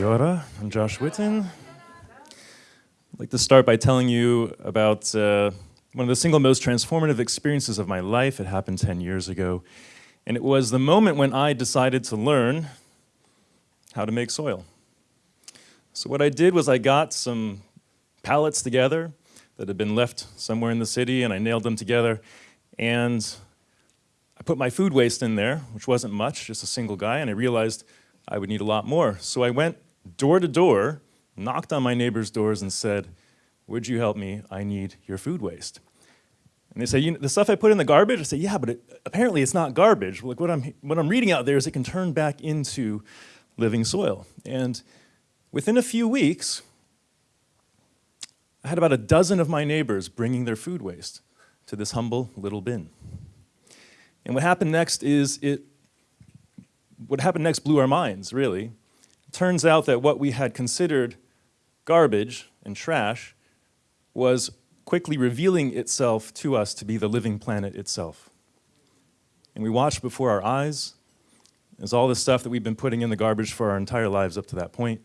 Kia ora, I'm Josh Whiton. I'd like to start by telling you about uh, one of the single most transformative experiences of my life. It happened 10 years ago. And it was the moment when I decided to learn how to make soil. So what I did was I got some pallets together that had been left somewhere in the city and I nailed them together and I put my food waste in there, which wasn't much, just a single guy, and I realized I would need a lot more. So I went door to door, knocked on my neighbors' doors and said, would you help me? I need your food waste. And they say, you know, the stuff I put in the garbage? I say, yeah, but it, apparently it's not garbage. Like what I'm, what I'm reading out there is it can turn back into living soil. And within a few weeks, I had about a dozen of my neighbors bringing their food waste to this humble little bin. And what happened next is it, what happened next blew our minds, really. Turns out that what we had considered garbage and trash was quickly revealing itself to us to be the living planet itself. And we watched before our eyes as all the stuff that we've been putting in the garbage for our entire lives up to that point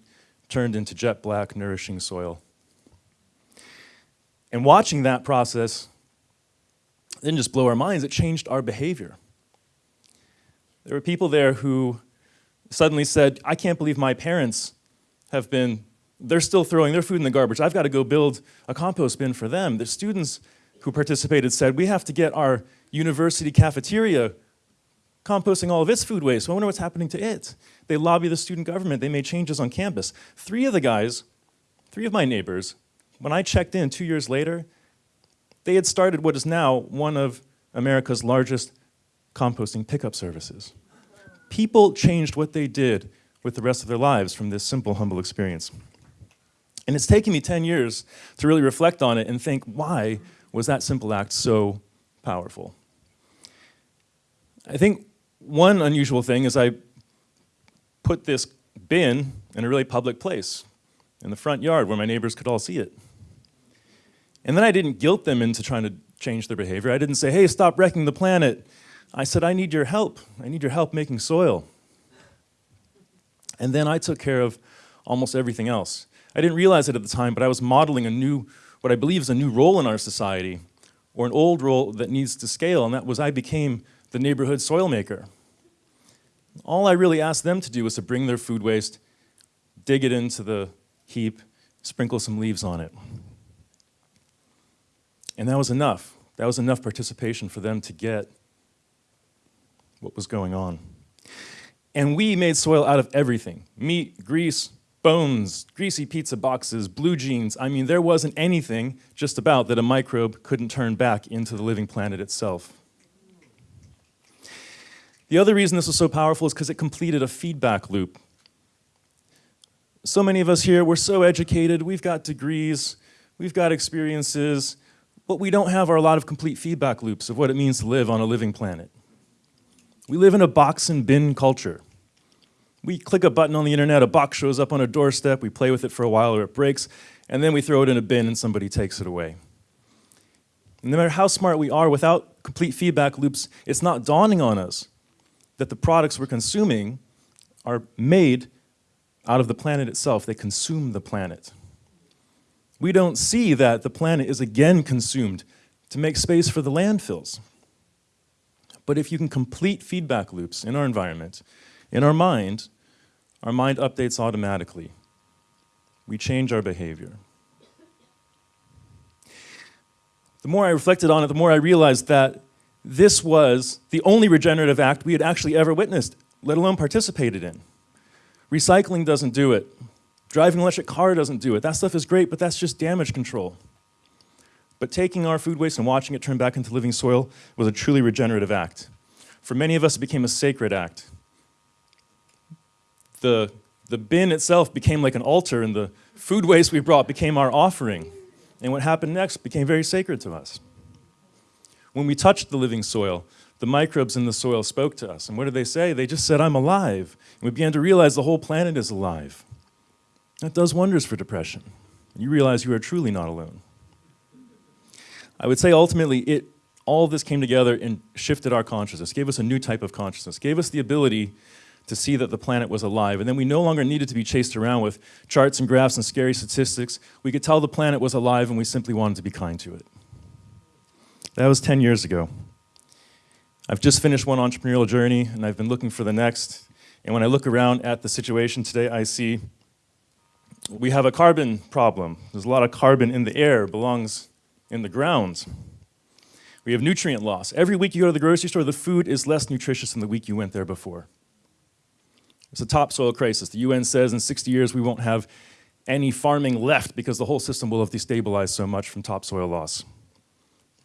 turned into jet black, nourishing soil. And watching that process didn't just blow our minds, it changed our behavior. There were people there who suddenly said, I can't believe my parents have been they're still throwing their food in the garbage. I've got to go build a compost bin for them. The students who participated said, we have to get our university cafeteria composting all of its food waste. So I wonder what's happening to it. They lobby the student government. They made changes on campus. Three of the guys, three of my neighbors, when I checked in two years later, they had started what is now one of America's largest composting pickup services. People changed what they did with the rest of their lives from this simple, humble experience. And it's taken me 10 years to really reflect on it and think, why was that simple act so powerful? I think one unusual thing is I put this bin in a really public place, in the front yard where my neighbors could all see it. And then I didn't guilt them into trying to change their behavior. I didn't say, hey, stop wrecking the planet. I said, I need your help. I need your help making soil. And then I took care of almost everything else. I didn't realize it at the time, but I was modeling a new, what I believe is a new role in our society, or an old role that needs to scale, and that was I became the neighborhood soil maker. All I really asked them to do was to bring their food waste, dig it into the heap, sprinkle some leaves on it. And that was enough. That was enough participation for them to get what was going on. And we made soil out of everything, meat, grease, bones, greasy pizza boxes, blue jeans. I mean, there wasn't anything just about that a microbe couldn't turn back into the living planet itself. The other reason this was so powerful is because it completed a feedback loop. So many of us here, we're so educated, we've got degrees, we've got experiences, but we don't have our lot of complete feedback loops of what it means to live on a living planet. We live in a box and bin culture. We click a button on the internet, a box shows up on a doorstep, we play with it for a while or it breaks, and then we throw it in a bin and somebody takes it away. And no matter how smart we are, without complete feedback loops, it's not dawning on us that the products we're consuming are made out of the planet itself. They consume the planet. We don't see that the planet is again consumed to make space for the landfills. But if you can complete feedback loops in our environment, in our mind, our mind updates automatically. We change our behavior. The more I reflected on it, the more I realized that this was the only regenerative act we had actually ever witnessed, let alone participated in. Recycling doesn't do it. Driving an electric car doesn't do it. That stuff is great, but that's just damage control. But taking our food waste and watching it turn back into living soil was a truly regenerative act. For many of us, it became a sacred act the, the bin itself became like an altar and the food waste we brought became our offering. And what happened next became very sacred to us. When we touched the living soil, the microbes in the soil spoke to us. And what did they say? They just said, I'm alive. And we began to realize the whole planet is alive. That does wonders for depression. You realize you are truly not alone. I would say ultimately, it, all of this came together and shifted our consciousness, gave us a new type of consciousness, gave us the ability to see that the planet was alive. And then we no longer needed to be chased around with charts and graphs and scary statistics. We could tell the planet was alive and we simply wanted to be kind to it. That was 10 years ago. I've just finished one entrepreneurial journey and I've been looking for the next. And when I look around at the situation today, I see we have a carbon problem. There's a lot of carbon in the air, belongs in the ground. We have nutrient loss. Every week you go to the grocery store, the food is less nutritious than the week you went there before. It's a topsoil crisis. The UN says in 60 years we won't have any farming left because the whole system will have destabilized so much from topsoil loss.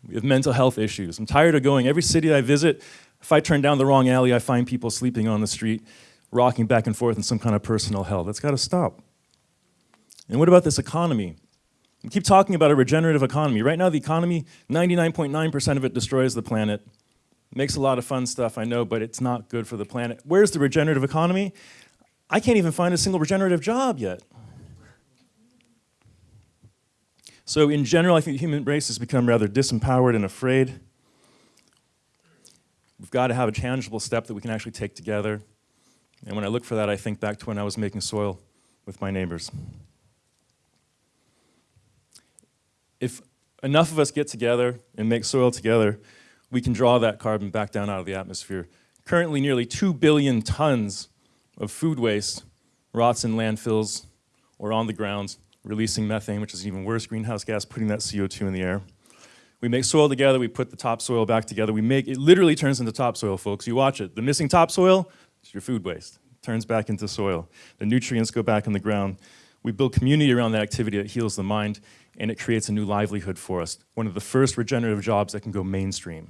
We have mental health issues. I'm tired of going. Every city I visit, if I turn down the wrong alley, I find people sleeping on the street, rocking back and forth in some kind of personal hell. That's got to stop. And what about this economy? We keep talking about a regenerative economy. Right now, the economy, 99.9% of it destroys the planet. Makes a lot of fun stuff, I know, but it's not good for the planet. Where's the regenerative economy? I can't even find a single regenerative job yet. So in general, I think the human race has become rather disempowered and afraid. We've got to have a tangible step that we can actually take together. And when I look for that, I think back to when I was making soil with my neighbors. If enough of us get together and make soil together, we can draw that carbon back down out of the atmosphere. Currently, nearly 2 billion tons of food waste rots in landfills or on the ground, releasing methane, which is an even worse greenhouse gas, putting that CO2 in the air. We make soil together, we put the topsoil back together, we make, it literally turns into topsoil, folks. You watch it. The missing topsoil is your food waste. It turns back into soil. The nutrients go back in the ground. We build community around that activity that heals the mind, and it creates a new livelihood for us. One of the first regenerative jobs that can go mainstream.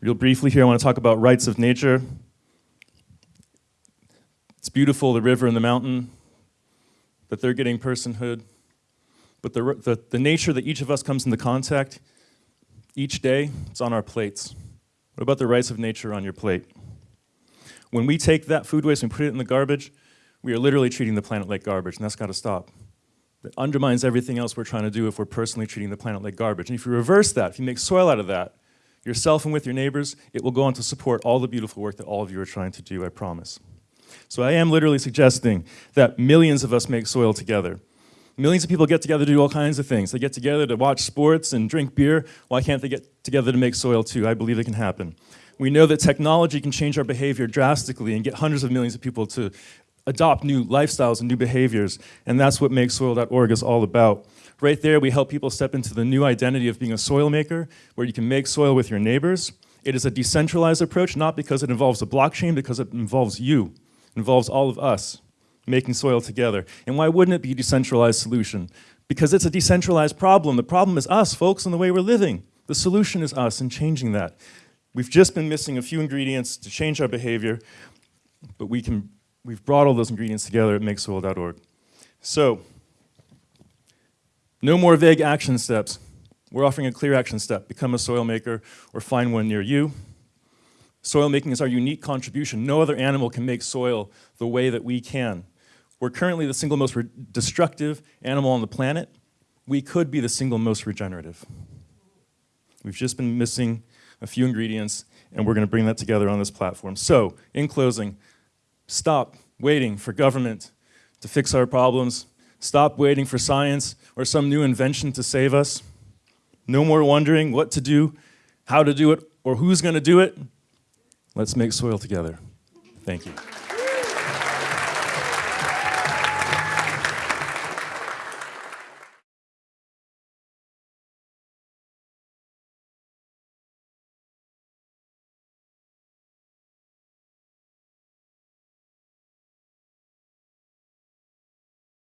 Real briefly here, I want to talk about rights of nature. It's beautiful, the river and the mountain, that they're getting personhood. But the, the, the nature that each of us comes into contact each day, it's on our plates. What about the rights of nature on your plate? When we take that food waste and put it in the garbage, we are literally treating the planet like garbage, and that's got to stop. That undermines everything else we're trying to do if we're personally treating the planet like garbage. And if you reverse that, if you make soil out of that, yourself and with your neighbors, it will go on to support all the beautiful work that all of you are trying to do, I promise. So I am literally suggesting that millions of us make soil together. Millions of people get together to do all kinds of things. They get together to watch sports and drink beer. Why can't they get together to make soil too? I believe it can happen. We know that technology can change our behavior drastically and get hundreds of millions of people to adopt new lifestyles and new behaviors, and that's what MakeSoil.org is all about. Right there, we help people step into the new identity of being a soil maker, where you can make soil with your neighbors. It is a decentralized approach, not because it involves a blockchain, because it involves you. It involves all of us making soil together. And why wouldn't it be a decentralized solution? Because it's a decentralized problem. The problem is us, folks, and the way we're living. The solution is us and changing that. We've just been missing a few ingredients to change our behavior, but we can, we've brought all those ingredients together at makesoil.org. So, no more vague action steps. We're offering a clear action step. Become a soil maker or find one near you. Soil making is our unique contribution. No other animal can make soil the way that we can. We're currently the single most destructive animal on the planet. We could be the single most regenerative. We've just been missing a few ingredients, and we're going to bring that together on this platform. So, in closing, stop waiting for government to fix our problems. Stop waiting for science or some new invention to save us. No more wondering what to do, how to do it, or who's going to do it. Let's make soil together. Thank you.